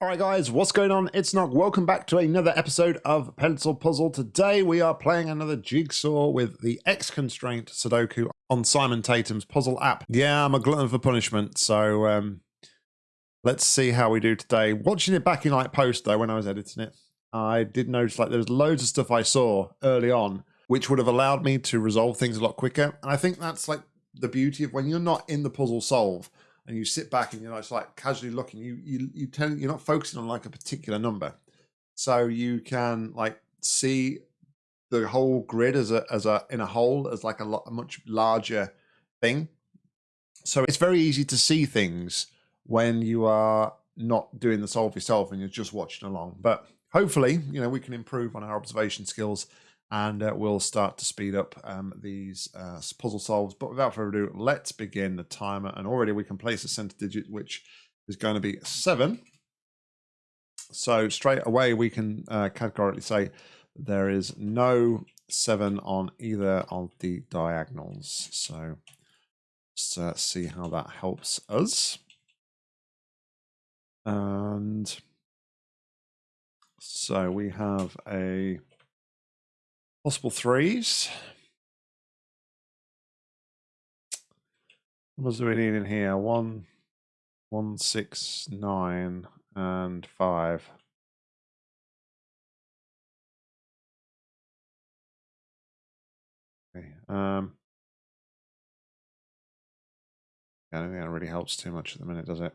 Alright guys, what's going on? It's Nog. Welcome back to another episode of Pencil Puzzle. Today we are playing another jigsaw with the X Constraint Sudoku on Simon Tatham's puzzle app. Yeah, I'm a glutton for punishment, so um, let's see how we do today. Watching it back in like post though, when I was editing it, I did notice like there's loads of stuff I saw early on which would have allowed me to resolve things a lot quicker. And I think that's like the beauty of when you're not in the puzzle solve and you sit back and you're just like casually looking, you you you tend you're not focusing on like a particular number, so you can like see the whole grid as a as a in a whole as like a, lot, a much larger thing. So it's very easy to see things when you are not doing the solve yourself and you're just watching along. But hopefully, you know, we can improve on our observation skills and uh, we'll start to speed up um, these uh, puzzle solves. But without further ado, let's begin the timer. And already we can place a center digit, which is going to be seven. So straight away, we can uh, categorically say there is no seven on either of the diagonals. So let's uh, see how that helps us. And so we have a Possible threes. What do we need in here? One, one, six, nine, and five. Okay. Um, I don't think that really helps too much at the minute, does it?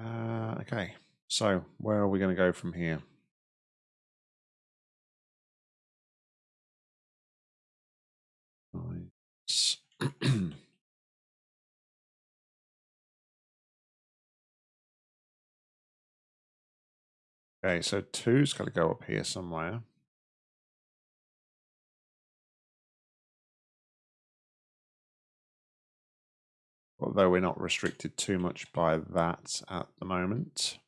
Uh, okay, so where are we going to go from here? okay, so two's got to go up here somewhere. Although we're not restricted too much by that at the moment.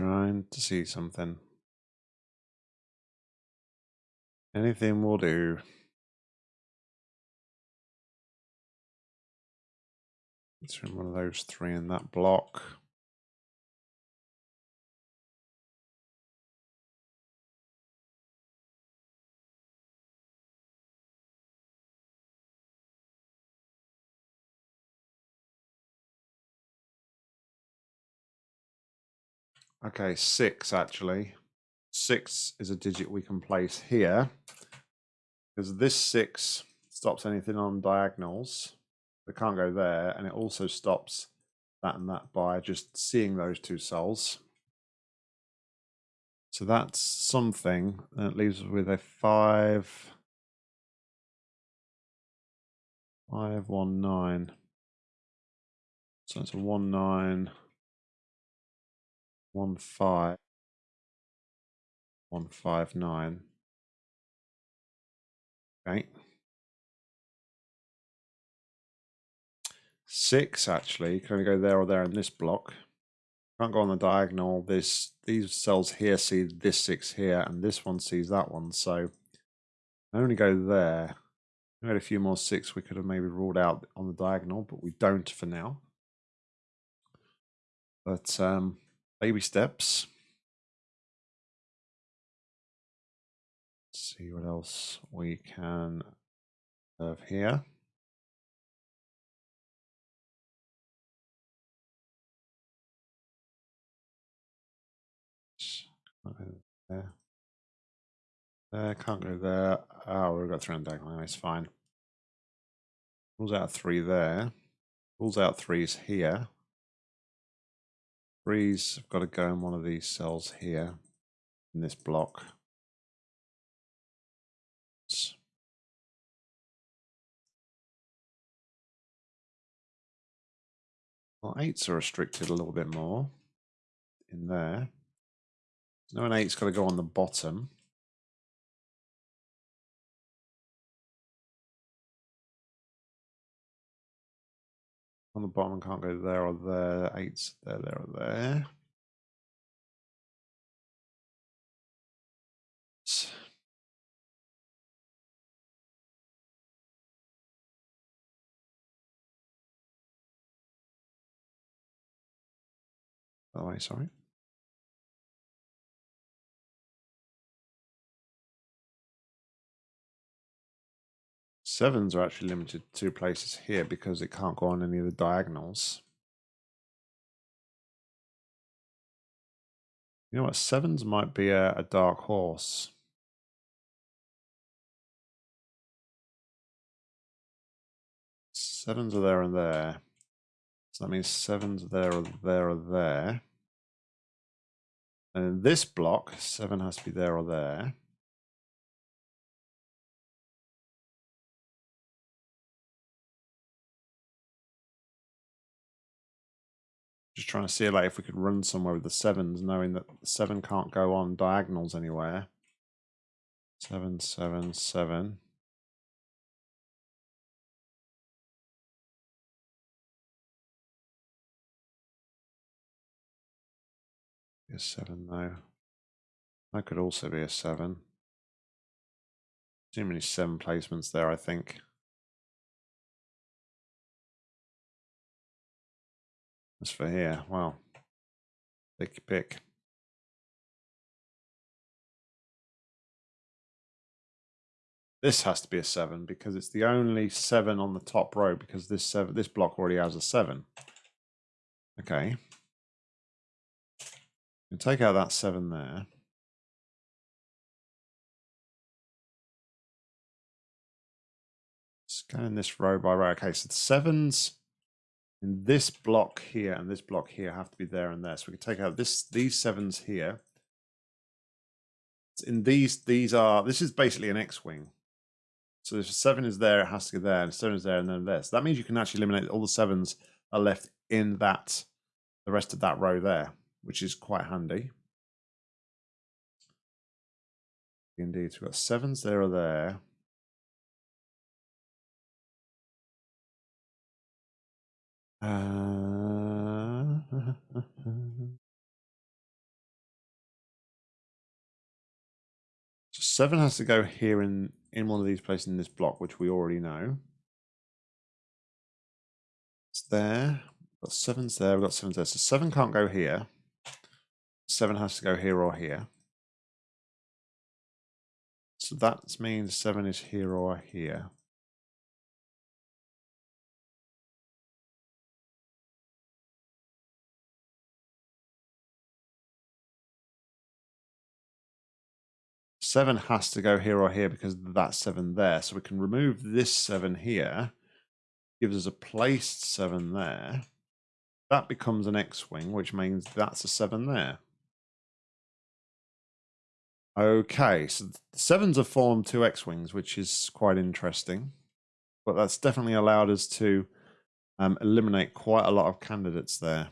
Trying to see something. Anything will do. It's from one of those three in that block. Okay, six actually. Six is a digit we can place here because this six stops anything on diagonals. It can't go there, and it also stops that and that by just seeing those two cells. So that's something that leaves us with a five, five, one, nine. So it's a one, nine one five one five nine. Okay. Six actually can only go there or there in this block. Can't go on the diagonal. This these cells here see this six here, and this one sees that one. So I only go there. We had a few more six we could have maybe ruled out on the diagonal, but we don't for now. But um, baby steps. Let's see what else we can have here. There. There, can't go there. Oh, we've got three on diagonal. It's fine. Rules out three there. Rules out threes here. Threes have got to go in one of these cells here in this block. Well, eights are restricted a little bit more in there. No, an eight's got to go on the bottom. on the bottom and can't go there or there. Eight, there, there, or there. Oh, wait, sorry. Sevens are actually limited to two places here because it can't go on any of the diagonals. You know what? Sevens might be a, a dark horse. Sevens are there and there. So that means sevens are there or there or there. And in this block, seven has to be there or there. Just trying to see like if we could run somewhere with the sevens, knowing that the seven can't go on diagonals anywhere. Seven, seven, seven. a seven though. That could also be a seven. Too many seven placements there, I think. As for here, well, pick pick. This has to be a seven because it's the only seven on the top row because this seven this block already has a seven. Okay. You take out that seven there. Scan this row by row. Okay, so the sevens in this block here and this block here have to be there and there. So we can take out this these sevens here. In these, these are this is basically an X-wing. So if seven is there, it has to go there, and seven is there, and then there. So that means you can actually eliminate all the sevens are left in that the rest of that row there which is quite handy. Indeed, so we've got sevens there or there. Uh, so seven has to go here in in one of these places in this block, which we already know. It's there. We've got sevens there. We've got sevens there. So seven can't go here. Seven has to go here or here. So that means seven is here or here. Seven has to go here or here because that's seven there. So we can remove this seven here. Gives us a placed seven there. That becomes an X-wing, which means that's a seven there. Okay, so the sevens have formed two X-Wings, which is quite interesting. But that's definitely allowed us to um, eliminate quite a lot of candidates there.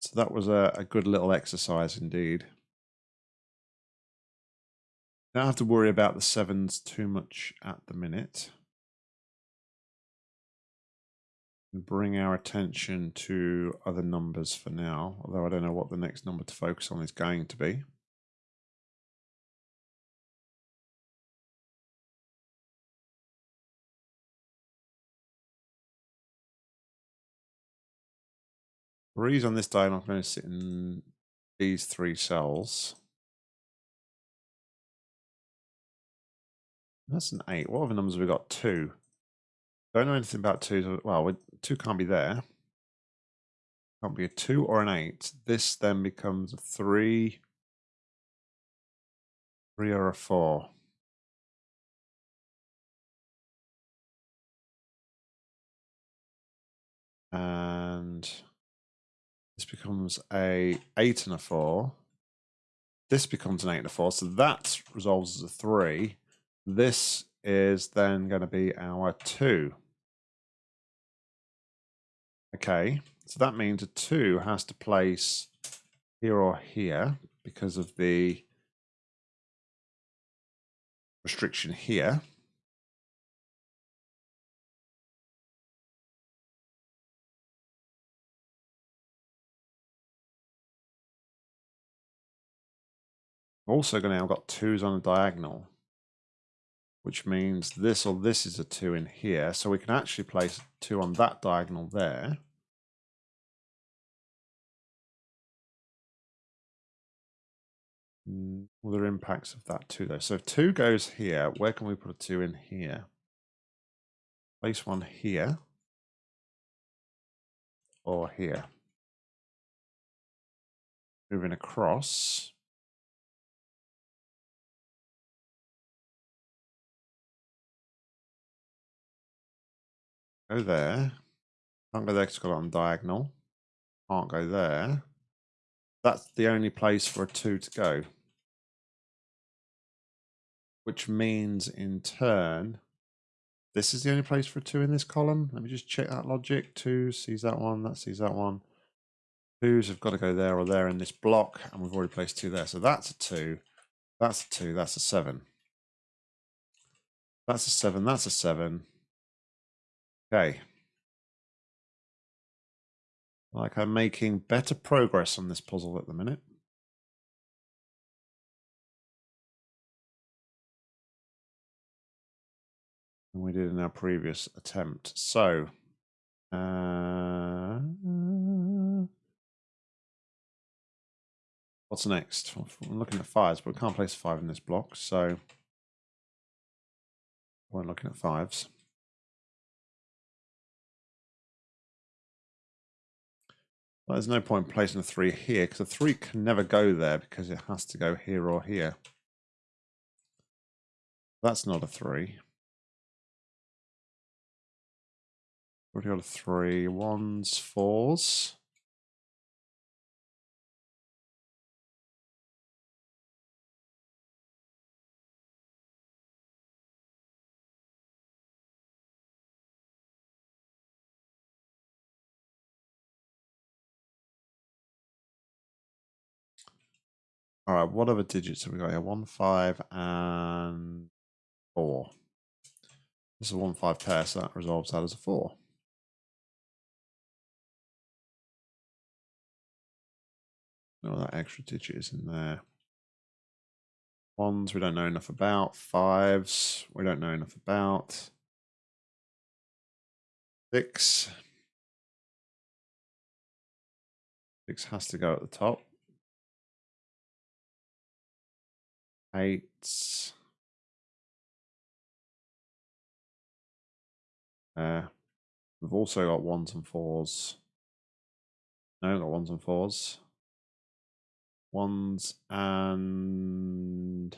So that was a, a good little exercise indeed. Don't have to worry about the sevens too much at the minute. Bring our attention to other numbers for now, although I don't know what the next number to focus on is going to be. reason on this diagram I'm going to sit in these three cells. That's an eight. What other numbers have we got? Two. Don't know anything about two. Well, two can't be there. Can't be a two or an eight. This then becomes a three, three or a four. And this becomes a 8 and a 4. This becomes an 8 and a 4. So that resolves as a 3. This is then going to be our 2. Okay, so that means a 2 has to place here or here because of the restriction here. also going to now got twos on a diagonal, which means this or this is a 2 in here. So we can actually place 2 on that diagonal there. Mm, what are impacts of that 2 though? So if 2 goes here, where can we put a 2 in here? Place one here or here. Moving across. Go there. Can't go there because it's got it on diagonal. Can't go there. That's the only place for a two to go. Which means in turn, this is the only place for a two in this column. Let me just check that logic. Two sees that one, that sees that one. Twos have got to go there or there in this block, and we've already placed two there. So that's a two, that's a two, that's a seven. That's a seven, that's a seven. Okay. Like I'm making better progress on this puzzle at the minute. Than we did in our previous attempt. So, uh, what's next? I'm looking at fives, but we can't place five in this block, so we're looking at fives. Well, there's no point placing a three here because a three can never go there because it has to go here or here. That's not a three. Already got a three, ones, fours. All right, what other digits have we got here? One, five, and four. This is a one, five pair, so that resolves that as a four. No, that extra digit is in there. Ones we don't know enough about. Fives we don't know enough about. Six. Six has to go at the top. Eight. Uh, we've also got ones and fours. No, got ones and fours. Ones and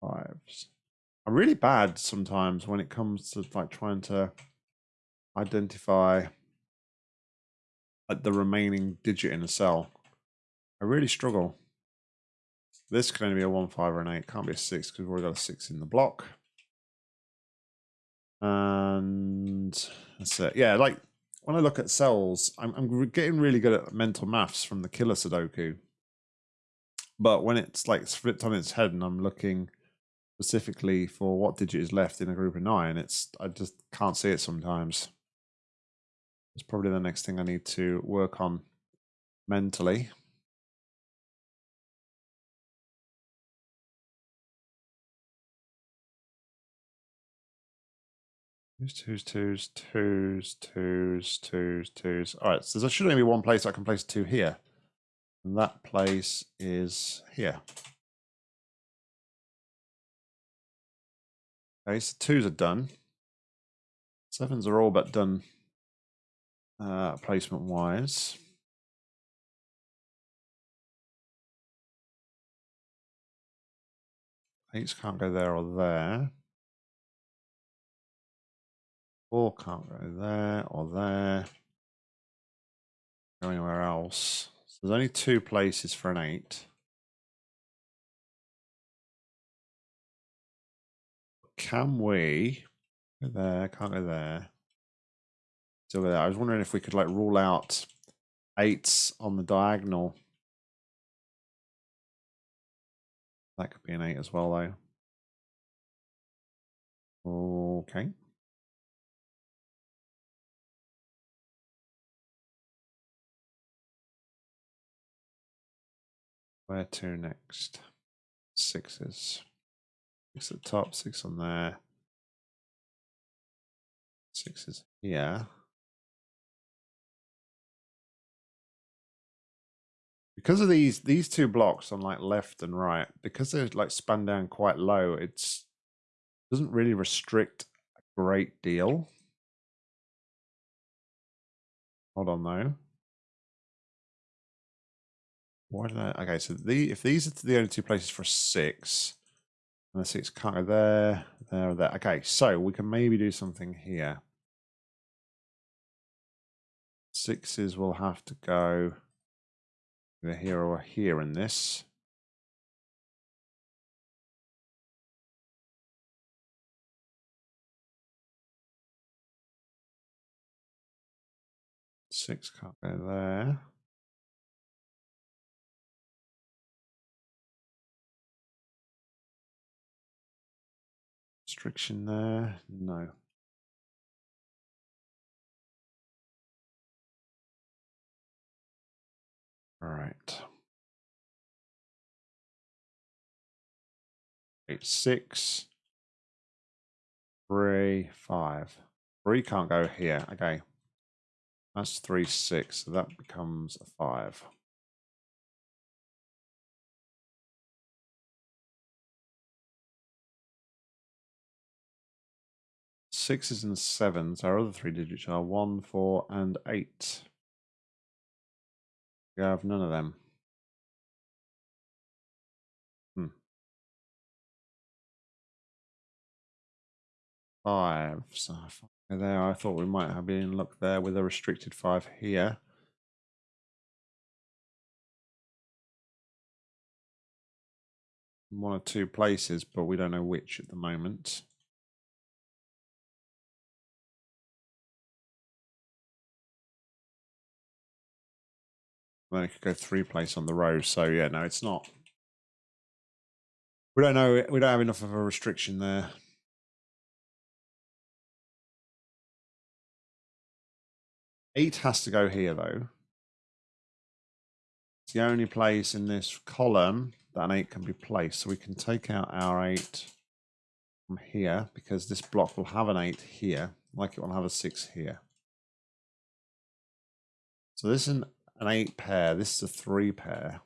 fives. I'm really bad sometimes when it comes to like trying to identify like the remaining digit in a cell. I really struggle. This can only be a 1, 5, or an 8. Can't be a 6 because we've already got a 6 in the block. And that's it. Yeah, like when I look at cells, I'm, I'm getting really good at mental maths from the killer Sudoku. But when it's like flipped on its head and I'm looking specifically for what digit is left in a group of nine, it's I just can't see it sometimes. It's probably the next thing I need to work on mentally. Twos, twos, twos, twos, twos, twos, twos. All right, so there should only be one place I can place two here. And that place is here. Okay, so twos are done. Sevens are all but done uh, placement wise. Eights can't go there or there. Four can't go there or there. Go anywhere else. So there's only two places for an eight. Can we go there? Can't go there. Still there. I was wondering if we could like rule out eights on the diagonal. That could be an eight as well, though. Okay. Where to next? Sixes. Six at the top, six on there. Sixes here. Yeah. because of these these two blocks on like left and right, because they're like spun down quite low, it's doesn't really restrict a great deal. Hold on though. Why did I? Okay, so the if these are the only two places for six, and the six can't go there, there, there. Okay, so we can maybe do something here. Sixes will have to go either here or here in this. Six can't go there. Restriction there? No. All right. Eight, six, three, five. Three can't go here. Okay. That's three, six. So that becomes a five. Sixes and sevens. Our other three digits are one, four, and eight. We have none of them. Hmm. Five. So there, I thought we might have been luck there with a restricted five here. One or two places, but we don't know which at the moment. Then it could go three place on the row. So yeah, no, it's not. We don't know. We don't have enough of a restriction there. Eight has to go here though. It's the only place in this column that an eight can be placed. So we can take out our eight from here because this block will have an eight here, like it will have a six here. So this is an an eight pair. This is a three pair.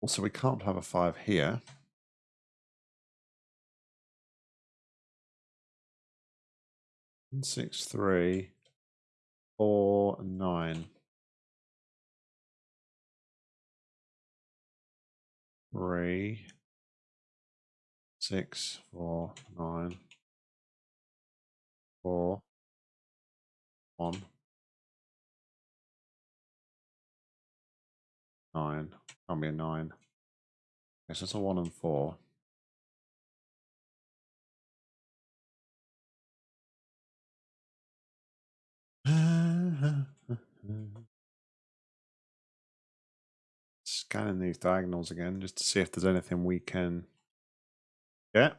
Also, we can't have a five here. Six, three, four, nine. Three six, four, nine, four, one, nine. Can't be a nine. Yes, it's a one and four. Scanning these diagonals again just to see if there's anything we can yeah.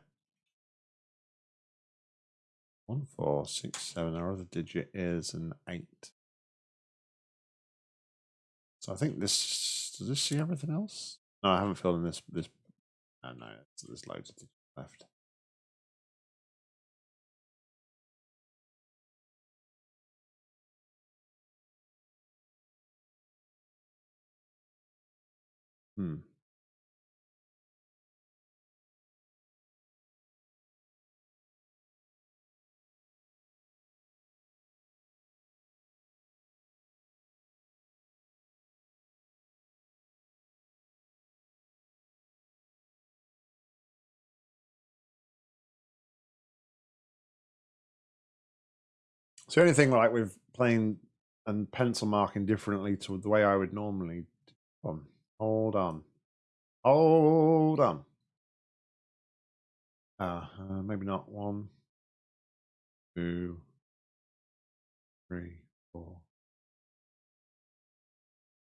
One, four, six, seven. Our other digit is an eight. So I think this does this see everything else? No, I haven't filled in this this oh no, there's loads of digits left. Hmm. So the only thing like with playing and pencil marking differently to the way I would normally. Um, hold on, hold on. Uh, uh, maybe not one, two, three, four,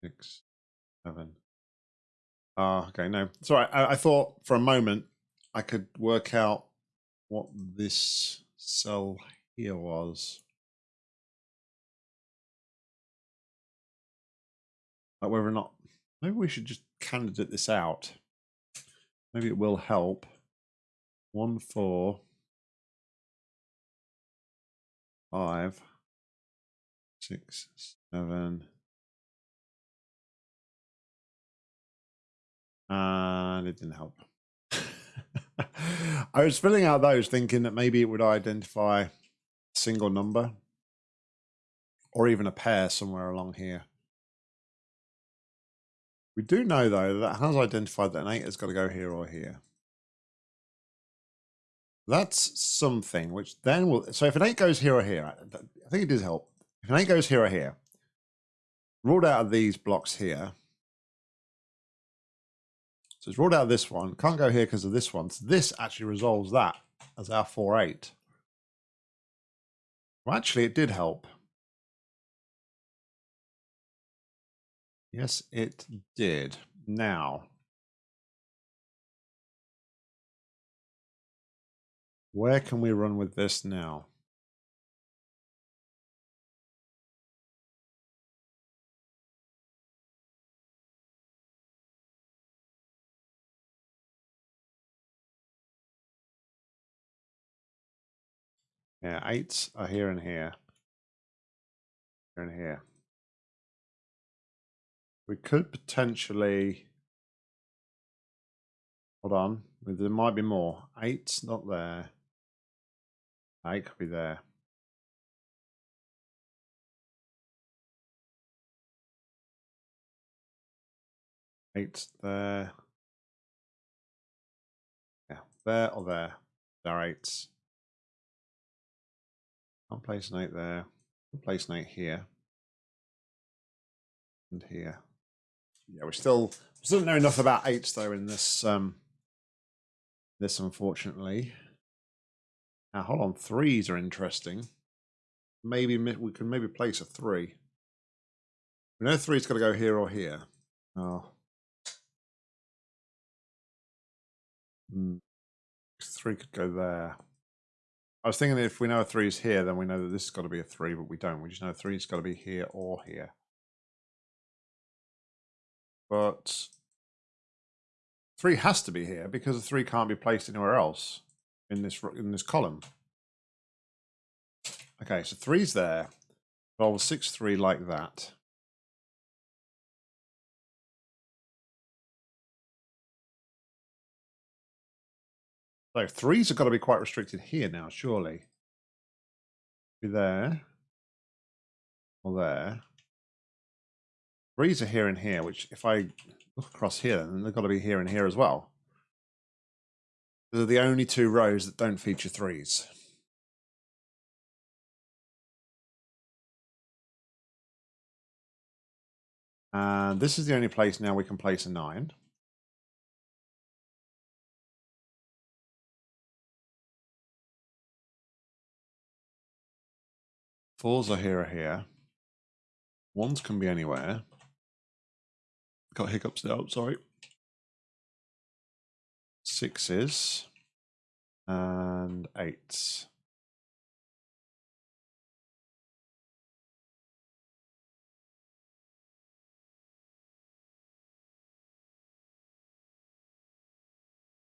six, seven. Ah, uh, okay, no. Sorry, I, I thought for a moment I could work out what this cell here was. Like whether or not maybe we should just candidate this out. Maybe it will help. One four five, six, seven, and it didn't help. I was filling out those thinking that maybe it would identify a single number or even a pair somewhere along here. We do know though that has identified that an 8 has got to go here or here. That's something which then will. So if an 8 goes here or here, I think it does help. If an 8 goes here or here, ruled out of these blocks here. So it's ruled out of this one. Can't go here because of this one. So this actually resolves that as our 4 8. Well, actually, it did help. Yes, it did. Now, where can we run with this now? Yeah, eights are here and here. Here and here. We could potentially... Hold on. There might be more. Eight's not there. Eight could be there. Eight's there. Yeah, there or there. There are eights. I'll place an eight there. I'll place an eight here. And here yeah, we still still know enough about eights though in this um this unfortunately. Now hold on, threes are interesting. Maybe we can maybe place a three. We know three's got to go here or here. Oh. Hmm. Three could go there. I was thinking if we know a three is here, then we know that this has got to be a three, but we don't. We just know three's got to be here or here but three has to be here because the three can't be placed anywhere else in this in this column. Okay, so three's there. Roll six three like that. So threes have got to be quite restricted here now, surely. Be there. Or there. Threes are here and here, which if I look across here, then they've got to be here and here as well. They're the only two rows that don't feature threes. And this is the only place now we can place a nine. Fours are here or here. Ones can be anywhere. Got hiccups now, sorry. Sixes and eights.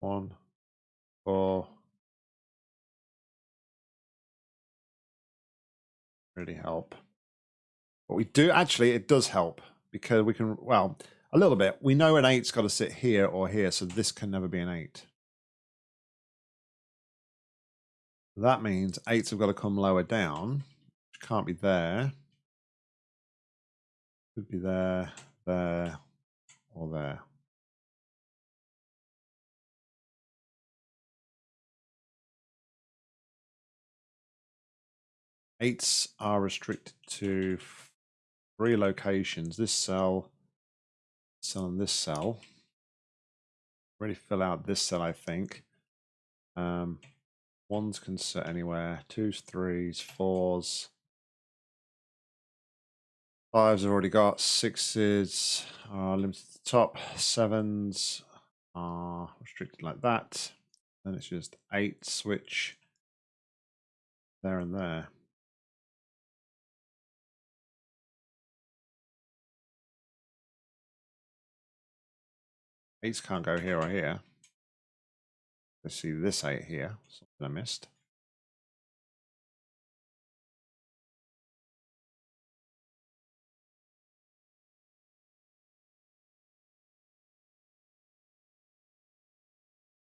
One, four. Really help. But we do actually, it does help because we can, well, a little bit. We know an eight's got to sit here or here, so this can never be an eight. That means eights have got to come lower down, which can't be there. Could be there, there, or there. Eights are restricted to three locations. This cell, cell and this cell. Already fill out this cell, I think. Um, ones can sit anywhere. Twos, threes, fours. Fives I've already got. Sixes are limited to the top. Sevens are restricted like that. Then it's just eight switch there and there. Eights can't go here or here. Let's see this eight here. Something I missed.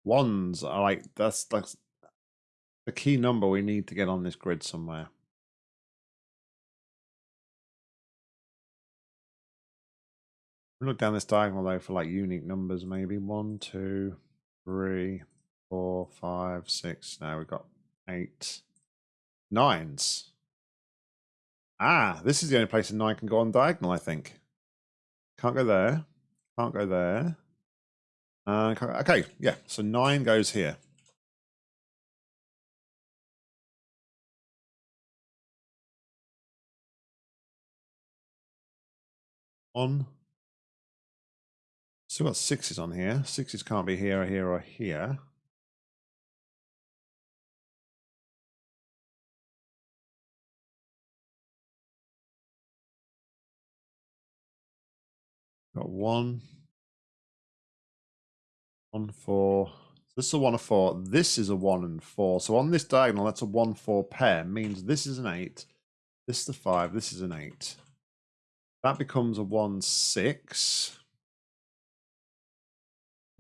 Ones are like that's that's the key number we need to get on this grid somewhere. Look down this diagonal though for like unique numbers, maybe one, two, three, four, five, six. Now we've got eight, nines. Ah, this is the only place a nine can go on diagonal, I think. Can't go there. Can't go there. Uh, okay, yeah. So nine goes here. On. Still got sixes on here. Sixes can't be here or here or here. Got one. One, four. This is a one, of four. This is a one and four. So on this diagonal, that's a one, four pair. Means this is an eight. This is a five. This is an eight. That becomes a one, six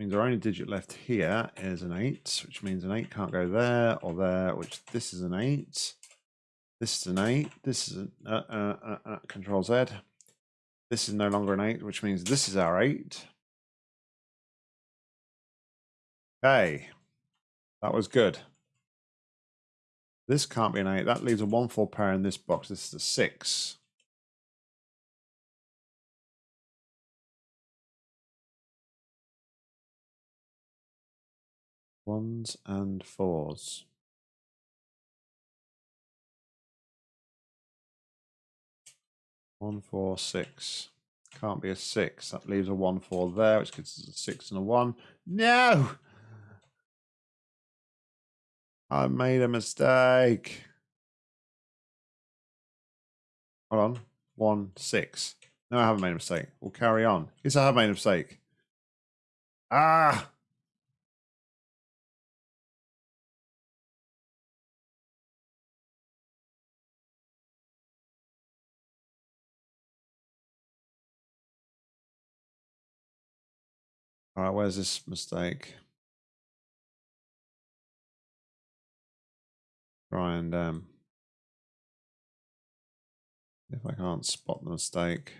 means our only digit left here is an 8, which means an 8 can't go there or there, which this is an 8. This is an 8. This is an uh, uh, uh, uh, Control Z. This is no longer an 8, which means this is our 8. Okay. That was good. This can't be an 8. That leaves a 1-4 pair in this box. This is a 6. Ones and fours. One, four, six. Can't be a six. That leaves a one, four there, which gives us a six and a one. No! I made a mistake. Hold on. One, six. No, I haven't made a mistake. We'll carry on. Yes, I have made a mistake. Ah! All right, where's this mistake? Try and um, if I can't spot the mistake.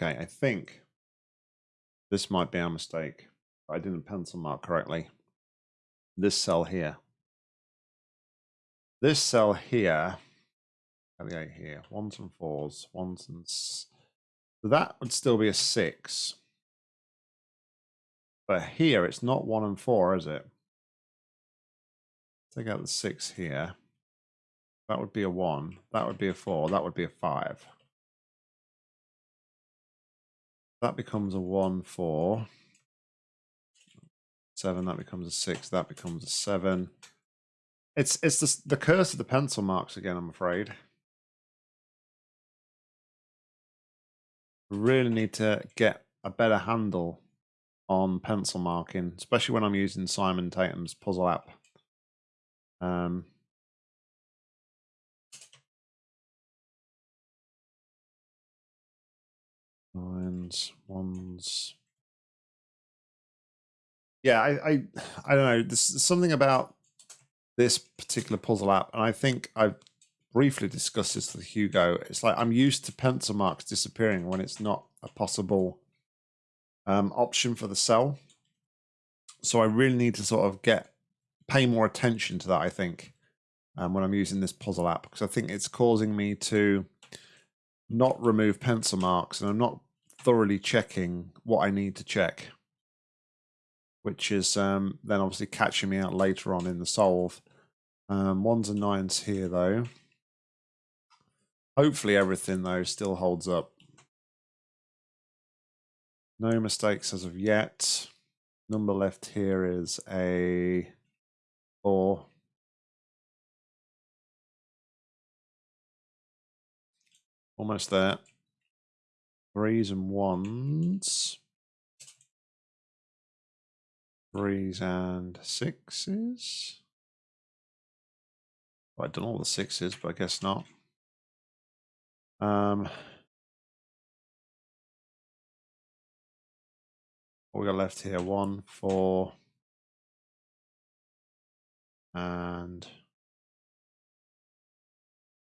Okay, I think this might be our mistake. I didn't pencil mark correctly. This cell here. This cell here, eight here, ones and fours, ones and... So that would still be a six. But here, it's not one and four, is it? Take out the six here. That would be a one. That would be a four. That would be a five. That becomes a 1, 4. 7, that becomes a 6, that becomes a 7. It's it's the, the curse of the pencil marks again, I'm afraid. really need to get a better handle on pencil marking, especially when I'm using Simon Tatham's puzzle app. Um, Nines, ones. Yeah, I, I, I don't know. There's something about this particular puzzle app, and I think I've briefly discussed this with Hugo. It's like I'm used to pencil marks disappearing when it's not a possible um, option for the cell. So I really need to sort of get pay more attention to that. I think um, when I'm using this puzzle app because I think it's causing me to not remove pencil marks and I'm not thoroughly checking what I need to check, which is um, then obviously catching me out later on in the solve. Um, ones and nines here though. Hopefully everything though still holds up. No mistakes as of yet. Number left here is a four. Almost there. Threes and ones. Threes and sixes. Well, I've done all the sixes, but I guess not. Um, what we got left here? One, four, and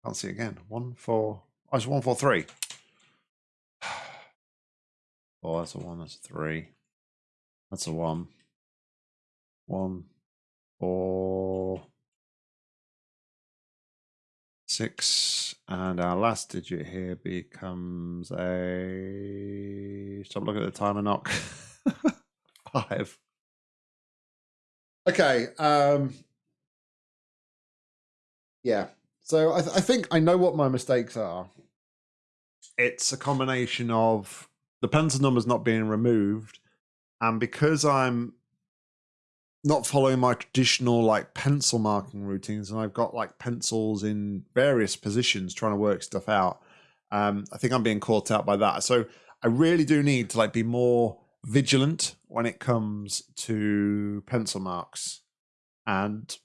can't see again. One, four. Oh, it's one, four, three. Oh, that's a one. That's a three. That's a one. One, four, six, and our last digit here becomes a. Stop looking at the timer. Knock five. Okay. Um. Yeah. So I, th- I think I know what my mistakes are. It's a combination of the pencil numbers not being removed, and because I'm not following my traditional like pencil marking routines, and I've got like pencils in various positions trying to work stuff out. Um, I think I'm being caught out by that. So I really do need to like be more vigilant when it comes to pencil marks and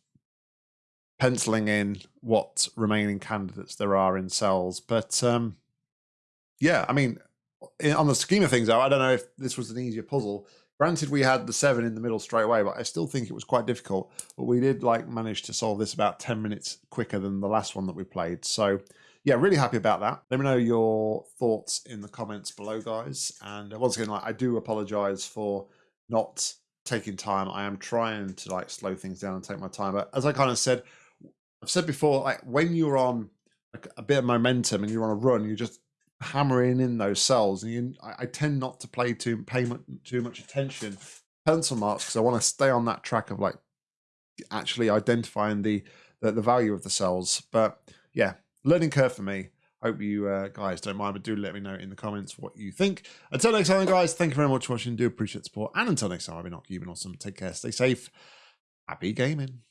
penciling in what remaining candidates there are in cells. But um, yeah, I mean, on the scheme of things, though, I don't know if this was an easier puzzle. Granted, we had the seven in the middle straight away, but I still think it was quite difficult. But we did like manage to solve this about ten minutes quicker than the last one that we played. So yeah, really happy about that. Let me know your thoughts in the comments below, guys. And uh, once again, like I do apologize for not taking time. I am trying to like slow things down and take my time. But as I kind of said, I've said before, like when you're on like a bit of momentum and you're on a run, you just hammering in those cells. And you, I, I, tend not to play too pay too much attention pencil marks because I want to stay on that track of like actually identifying the, the, the value of the cells. But yeah, learning curve for me. Hope you uh, guys don't mind, but do let me know in the comments what you think. Until next time, guys, thank you very much for watching. Do appreciate support. And until next time, I've been keeping awesome. Take care, stay safe. Happy gaming.